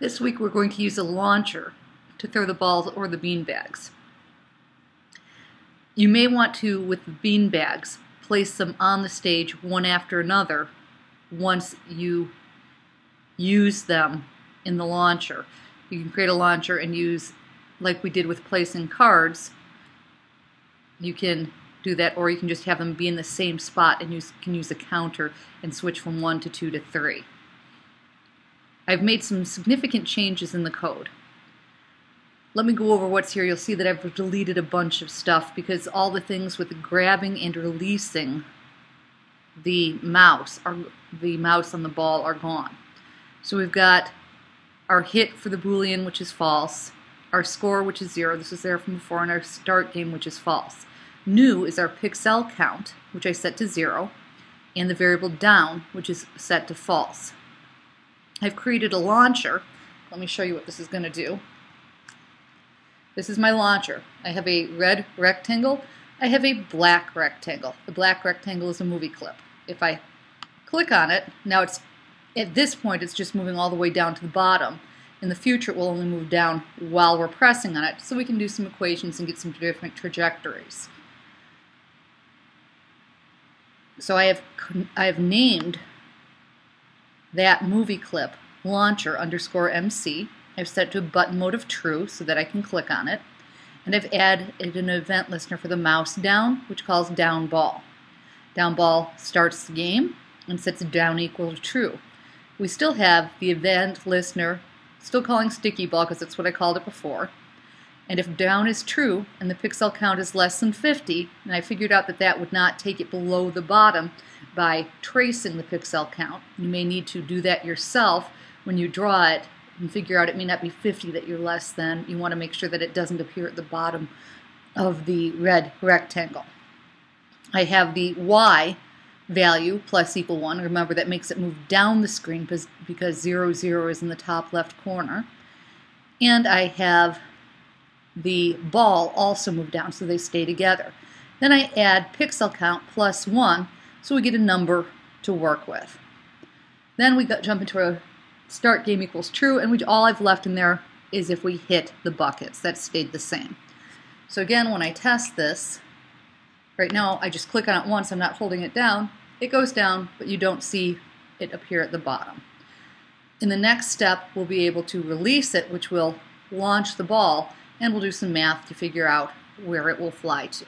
This week we're going to use a launcher to throw the balls or the bean bags. You may want to, with the bean bags, place them on the stage one after another once you use them in the launcher. You can create a launcher and use, like we did with placing cards, you can do that or you can just have them be in the same spot and you can use a counter and switch from 1 to 2 to 3. I've made some significant changes in the code. Let me go over what's here. You'll see that I've deleted a bunch of stuff because all the things with grabbing and releasing the mouse are the mouse on the ball are gone. So we've got our hit for the boolean which is false, our score which is zero, this is there from before, and our start game which is false. New is our pixel count which I set to zero, and the variable down which is set to false. I've created a launcher. Let me show you what this is going to do. This is my launcher. I have a red rectangle. I have a black rectangle. The black rectangle is a movie clip. If I click on it, now it's at this point it's just moving all the way down to the bottom. In the future it will only move down while we're pressing on it so we can do some equations and get some different trajectories. So I have I have named that movie clip launcher underscore MC. I've set to button mode of true so that I can click on it. And I've added an event listener for the mouse down, which calls down ball. Down ball starts the game and sets down equal to true. We still have the event listener, still calling sticky ball because that's what I called it before. And if down is true and the pixel count is less than 50, and I figured out that that would not take it below the bottom by tracing the pixel count. You may need to do that yourself when you draw it and figure out it may not be 50 that you're less than. You want to make sure that it doesn't appear at the bottom of the red rectangle. I have the y value plus equal 1. Remember that makes it move down the screen because, because 0, 0 is in the top left corner. And I have the ball also move down so they stay together. Then I add pixel count plus 1 so we get a number to work with. Then we jump into a start game equals true and we, all I've left in there is if we hit the buckets. That stayed the same. So again, when I test this, right now I just click on it once, I'm not holding it down. It goes down, but you don't see it appear at the bottom. In the next step, we'll be able to release it, which will launch the ball and we'll do some math to figure out where it will fly to.